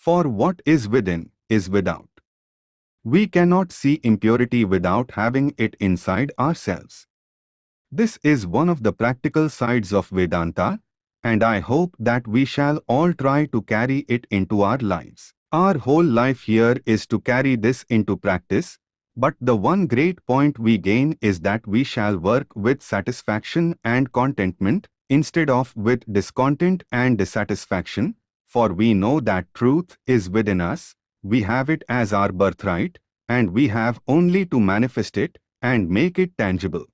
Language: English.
For what is within is without. We cannot see impurity without having it inside ourselves. This is one of the practical sides of Vedanta, and I hope that we shall all try to carry it into our lives. Our whole life here is to carry this into practice, but the one great point we gain is that we shall work with satisfaction and contentment instead of with discontent and dissatisfaction, for we know that truth is within us, we have it as our birthright, and we have only to manifest it and make it tangible.